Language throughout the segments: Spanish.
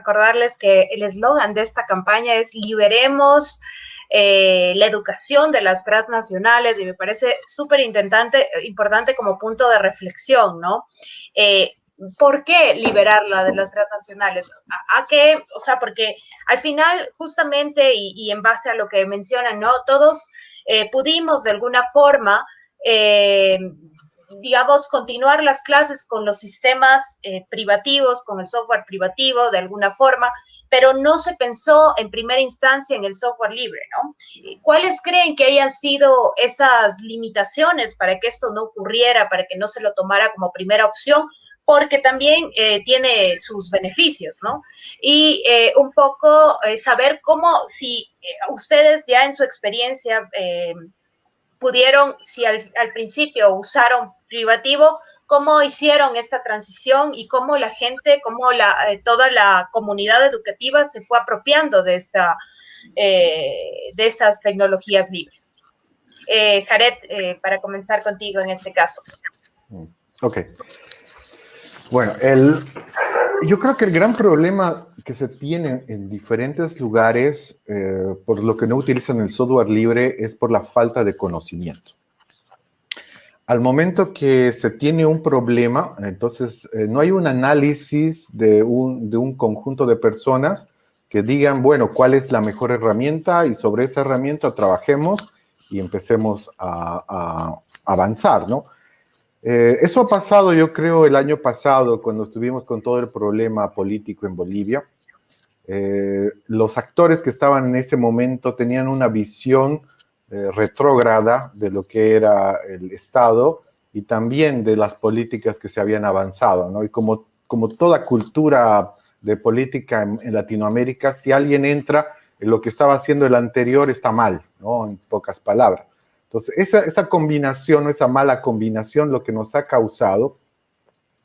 recordarles que el eslogan de esta campaña es liberemos eh, la educación de las transnacionales y me parece súper importante como punto de reflexión, ¿no? Eh, ¿Por qué liberarla de las transnacionales? ¿A, qué? O sea, porque al final, justamente, y, en base a lo que mencionan, ¿no? Todos eh, pudimos de alguna forma digamos, continuar las clases con los sistemas eh, privativos, con el software privativo de alguna forma, pero no se pensó en primera instancia en el software libre, ¿no? ¿Cuáles creen que hayan sido esas limitaciones para que esto no ocurriera, para que no se lo tomara como primera opción? Porque también eh, tiene sus beneficios, ¿no? Y eh, un poco saber cómo, si ustedes ya en su experiencia pudieron, si al, principio usaron privativo, cómo hicieron esta transición y cómo la gente, cómo la, eh, toda la comunidad educativa se fue apropiando de, esta, eh, de estas tecnologías libres. Eh, Jared, eh, para comenzar contigo en este caso. Mm, ok. Bueno, el, yo creo que el gran problema que se tiene en diferentes lugares eh, por lo que no utilizan el software libre es por la falta de conocimiento. Al momento que se tiene un problema, entonces eh, no hay un análisis de un, conjunto de personas que digan, bueno, cuál es la mejor herramienta y sobre esa herramienta trabajemos y empecemos a, a avanzar, ¿no? Eh, eso ha pasado, yo creo, el año pasado, cuando estuvimos con todo el problema político en Bolivia. Eh, los actores que estaban en ese momento tenían una visión eh, retrógrada de lo que era el Estado y también de las políticas que se habían avanzado, ¿no? Y como, como toda cultura de política en, Latinoamérica, si alguien entra en lo que estaba haciendo el anterior está mal. En pocas palabras. Entonces, esa, esa combinación, esa mala combinación, lo que nos ha causado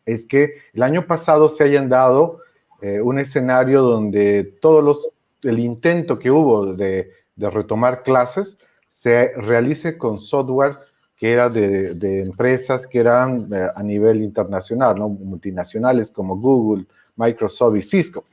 es que el año pasado se hayan dado eh, un escenario donde todos los, el intento que hubo de retomar clases se realice con software que era de, empresas que eran eh, a nivel internacional, ¿no? multinacionales como Google, Microsoft y Cisco.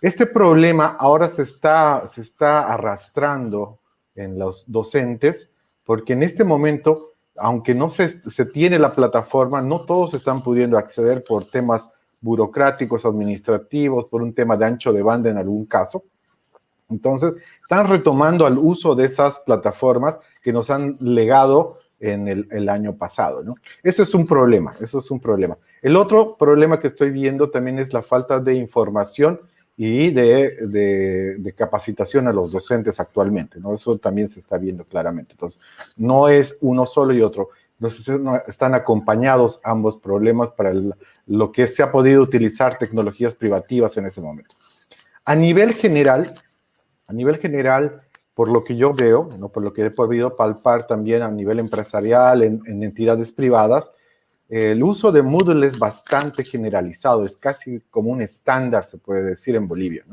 Este problema ahora se está, se está arrastrando en los docentes porque en este momento, aunque no se, se tiene la plataforma, no todos están pudiendo acceder por temas burocráticos, administrativos, por un tema de ancho de banda en algún caso. Entonces, están retomando al uso de esas plataformas que nos han legado en el, el, año pasado, ¿no? Eso es un problema, eso es un problema. El otro problema que estoy viendo también es la falta de información y de, de, capacitación a los docentes actualmente, ¿no? Eso también se está viendo claramente. Entonces, no es uno solo y otro. Entonces, están acompañados ambos problemas para el, lo que se ha podido utilizar tecnologías privativas en ese momento. A nivel general, a nivel general, por lo que yo veo, ¿no? por lo que he podido palpar también a nivel empresarial, en, en entidades privadas, el uso de Moodle es bastante generalizado, es casi como un estándar, se puede decir, en Bolivia.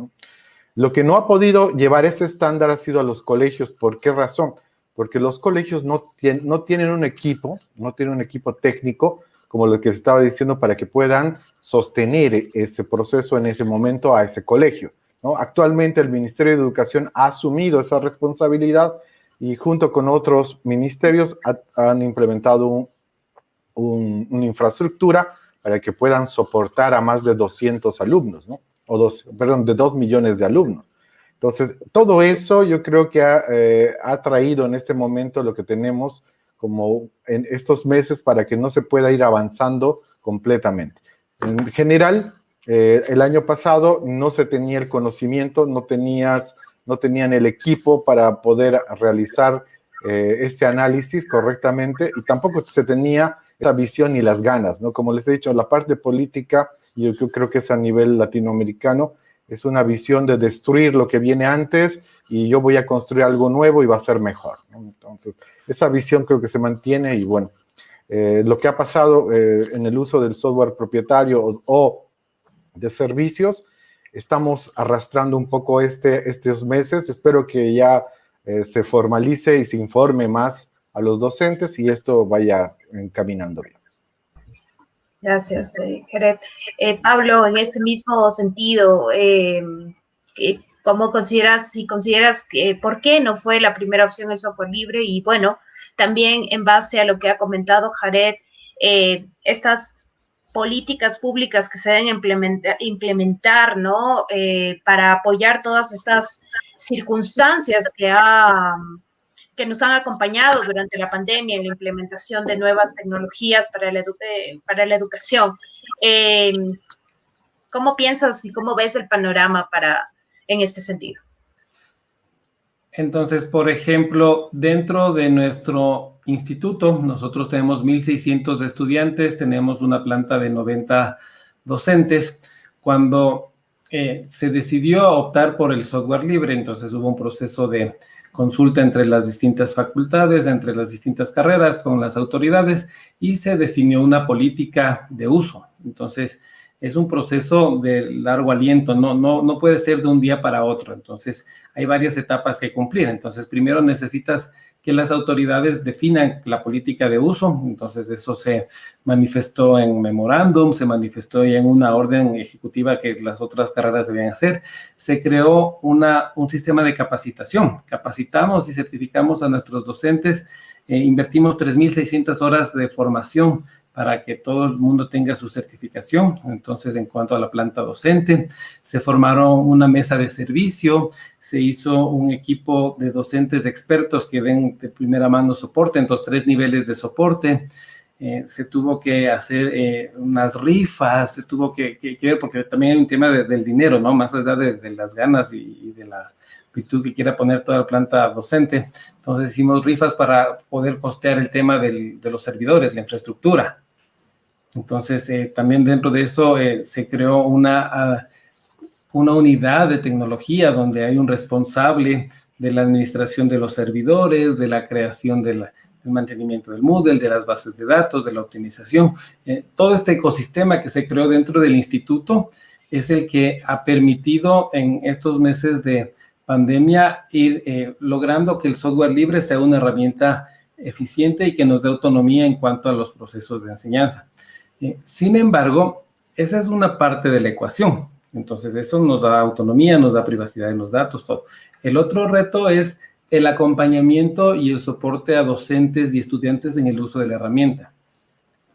Lo que no ha podido llevar ese estándar ha sido a los colegios. ¿Por qué razón? Porque los colegios no, tienen, no tienen un equipo, no tienen un equipo técnico, como lo que estaba diciendo, para que puedan sostener ese proceso en ese momento a ese colegio. Actualmente el Ministerio de Educación ha asumido esa responsabilidad y junto con otros ministerios ha, han implementado un, un, una infraestructura para que puedan soportar a más de 200 alumnos, ¿no? O dos, perdón, de 2 millones de alumnos. Entonces, todo eso yo creo que eh, ha, traído en este momento lo que tenemos como en estos meses para que no se pueda ir avanzando completamente. En general, eh, el año pasado no se tenía el conocimiento, no, tenías, no tenían el equipo para poder realizar eh, este análisis correctamente y tampoco se tenía esa visión y las ganas, ¿no? Como les he dicho, la parte política, yo creo que es a nivel latinoamericano, es una visión de destruir lo que viene antes y yo voy a construir algo nuevo y va a ser mejor. ¿no? Entonces, esa visión creo que se mantiene y bueno, eh, lo que ha pasado eh, en el uso del software propietario o, o, de servicios, estamos arrastrando un poco este, estos meses. Espero que ya eh, se formalice y se informe más a los docentes y esto vaya encaminando bien. Gracias, eh, eh, Pablo, en ese mismo sentido, eh, ¿cómo consideras, si consideras que por qué no fue la primera opción el software libre? Y bueno, también en base a lo que ha comentado Jared, estas políticas públicas que se deben implementar, implementar ¿no? para apoyar todas estas circunstancias que ha que nos han acompañado durante la pandemia en la implementación de nuevas tecnologías para la, eh, para la educación. Em, ¿Cómo piensas y cómo ves el panorama para, en este sentido? Entonces, por ejemplo, dentro de nuestro instituto, nosotros tenemos 1.600 estudiantes, tenemos una planta de 90 docentes. Cuando eh, se decidió optar por el software libre, entonces hubo un proceso de consulta entre las distintas facultades, entre las distintas carreras, con las autoridades y se definió una política de uso. Entonces, es un proceso de largo aliento, no, no, no puede ser de un día para otro. Entonces, hay varias etapas que cumplir. Entonces, primero necesitas que las autoridades definan la política de uso. Entonces, eso se manifestó en memorándum, se manifestó en una orden ejecutiva que las otras carreras debían hacer. Se creó una, un sistema de capacitación. Capacitamos y certificamos a nuestros docentes. Eh, invertimos 3.600 horas de formación para que todo el mundo tenga su certificación. Entonces, en cuanto a la planta docente, se formaron una mesa de servicio, se hizo un equipo de docentes expertos que den de primera mano soporte, entonces tres niveles de soporte. Eh, se tuvo que hacer eh, unas rifas, se tuvo que, ver, porque también hay un tema del dinero, ¿no? Más allá de, las ganas y, de la virtud que quiera poner toda la planta docente. Entonces hicimos rifas para poder costear el tema de los servidores, la infraestructura. Entonces, eh, también dentro de eso eh, se creó una, ah, una unidad de tecnología donde hay un responsable de la administración de los servidores, de la creación del mantenimiento del Moodle, de las bases de datos, de la optimización. Eh, todo este ecosistema que se creó dentro del instituto es el que ha permitido en estos meses de pandemia ir logrando que el software libre sea una herramienta eficiente y que nos dé autonomía en cuanto a los procesos de enseñanza. Eh, sin embargo, esa es una parte de la ecuación. Entonces, eso nos da autonomía, nos da privacidad en los datos, todo. El otro reto es el acompañamiento y el soporte a docentes y estudiantes en el uso de la herramienta.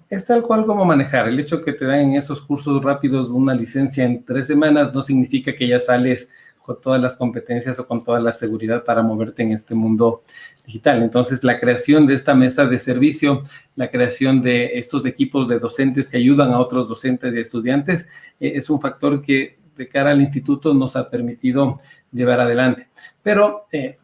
Es tal cual como manejar. El hecho que te dan en esos cursos rápidos una licencia en tres semanas no significa que ya sales con todas las competencias o con toda la seguridad para moverte en este mundo digital. Entonces, la creación de esta mesa de servicio, la creación de estos equipos de docentes que ayudan a otros docentes y estudiantes, eh, es un factor que de cara al instituto nos ha permitido llevar adelante. Pero eh,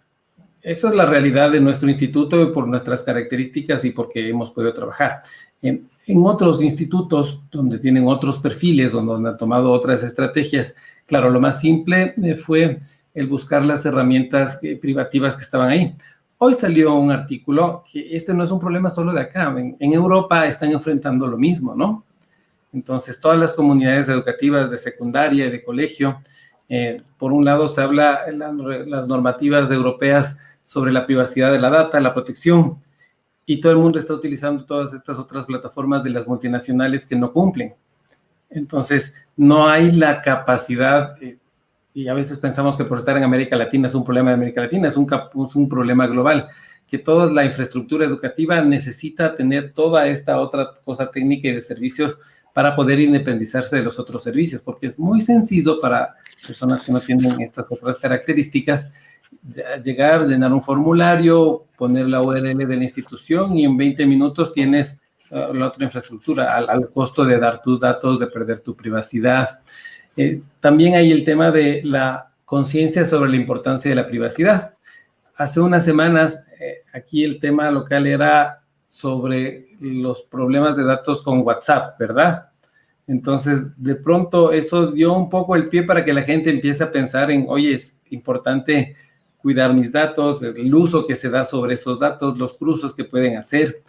eso es la realidad de nuestro instituto por nuestras características y porque hemos podido trabajar. En, en otros institutos donde tienen otros perfiles, donde han tomado otras estrategias, claro, lo más simple eh, fue el buscar las herramientas privativas que estaban ahí. Hoy salió un artículo que este no es un problema solo de acá. En, Europa están enfrentando lo mismo, ¿no? Entonces, todas las comunidades educativas de secundaria y de colegio, eh, por un lado se habla en las normativas europeas sobre la privacidad de la data, la protección, y todo el mundo está utilizando todas estas otras plataformas de las multinacionales que no cumplen. Entonces, no hay la capacidad eh, y a veces pensamos que por estar en América Latina es un problema de América Latina, es un, es un problema global, que toda la infraestructura educativa necesita tener toda esta otra cosa técnica y de servicios para poder independizarse de los otros servicios, porque es muy sencillo para personas que no tienen estas otras características llegar, llenar un formulario, poner la URL de la institución y en 20 minutos tienes uh, la otra infraestructura al, al costo de dar tus datos, de perder tu privacidad. Eh, también hay el tema de la conciencia sobre la importancia de la privacidad. Hace unas semanas, eh, aquí el tema local era sobre los problemas de datos con WhatsApp, ¿verdad? Entonces, de pronto eso dio un poco el pie para que la gente empiece a pensar en, oye, es importante cuidar mis datos, el uso que se da sobre esos datos, los cruzos que pueden hacer.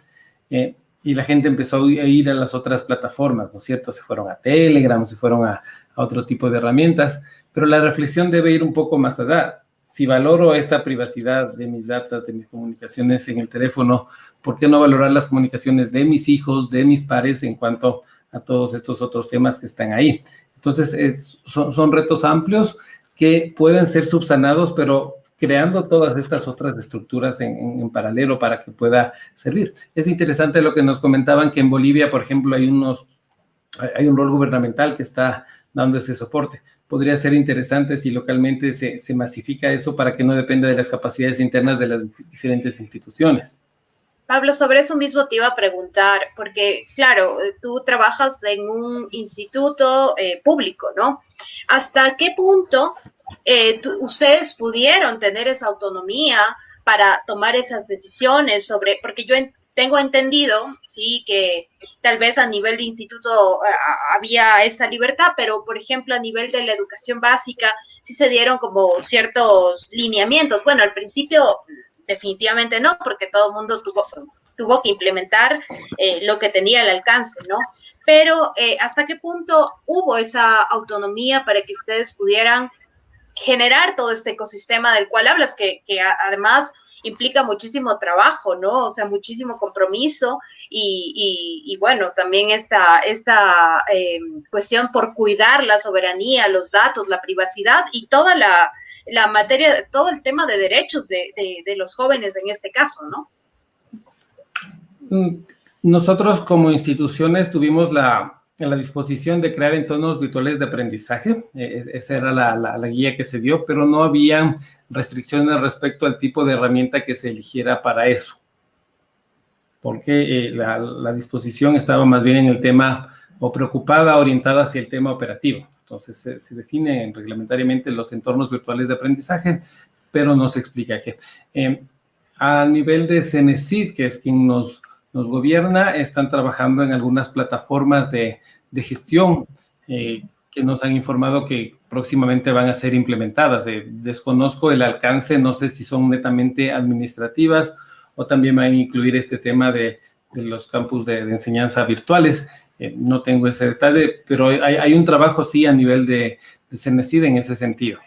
Eh, y la gente empezó a ir a las otras plataformas, ¿no es cierto? Se fueron a Telegram, se fueron a, a otro tipo de herramientas, pero la reflexión debe ir un poco más allá. Si valoro esta privacidad de mis datos, de mis comunicaciones en el teléfono, ¿por qué no valorar las comunicaciones de mis hijos, de mis pares en cuanto a todos estos otros temas que están ahí. Entonces, son, retos amplios que pueden ser subsanados, pero creando todas estas otras estructuras en, paralelo para que pueda servir. Es interesante lo que nos comentaban que en Bolivia, por ejemplo, hay unos, hay un rol gubernamental que está dando ese soporte. Podría ser interesante si localmente se, se masifica eso para que no dependa de las capacidades internas de las diferentes instituciones. Pablo, sobre eso mismo te iba a preguntar, porque claro, tú trabajas en un instituto eh, público, ¿no? ¿Hasta qué punto eh, ustedes pudieron tener esa autonomía para tomar esas decisiones sobre, porque yo tengo entendido, sí, que tal vez a nivel de instituto había esta libertad, pero por ejemplo a nivel de la educación básica sí se dieron como ciertos lineamientos. Bueno, al principio definitivamente no, porque todo el mundo tuvo, tuvo que implementar eh, lo que tenía al alcance, ¿no? Pero eh, ¿hasta qué punto hubo esa autonomía para que ustedes pudieran generar todo este ecosistema del cual hablas, que, además implica muchísimo trabajo, ¿no? O sea, muchísimo compromiso y, bueno, también esta, esta eh, cuestión por cuidar la soberanía, los datos, la privacidad y toda la, la materia, todo el tema de derechos de, los jóvenes en este caso, ¿no? Mm, nosotros como instituciones tuvimos la, la disposición de crear entornos virtuales de aprendizaje, e, esa era la, guía que se dio, pero no había restricciones respecto al tipo de herramienta que se eligiera para eso, porque eh, la, disposición estaba más bien en el tema o preocupada, orientada hacia el tema operativo. Entonces, se, definen reglamentariamente los entornos virtuales de aprendizaje, pero no se explica qué. Eh, a nivel de CENESID, que es quien nos, nos gobierna, están trabajando en algunas plataformas de, de gestión eh, que nos han informado que próximamente van a ser implementadas. Eh, desconozco el alcance, no sé si son netamente administrativas o también van a incluir este tema de, de los campus de, enseñanza virtuales. Eh, no tengo ese detalle, pero hay, un trabajo sí a nivel de, de en ese sentido.